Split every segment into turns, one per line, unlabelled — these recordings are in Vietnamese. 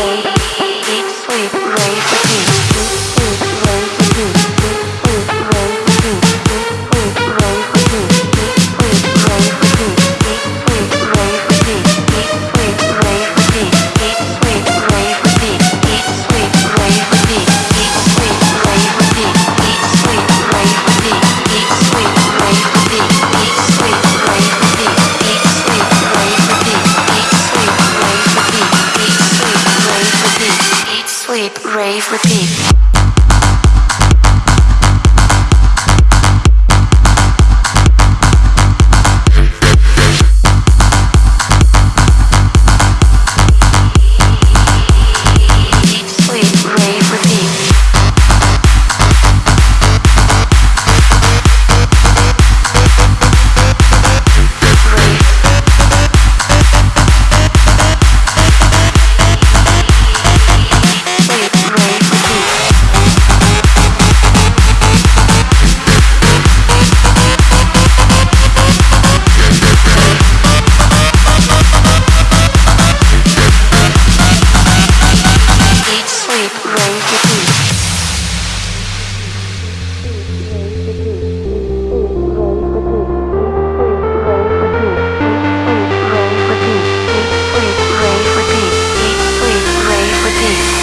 Roll. sleep, rave, repeat.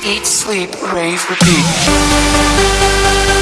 Eat, sleep, rave, repeat.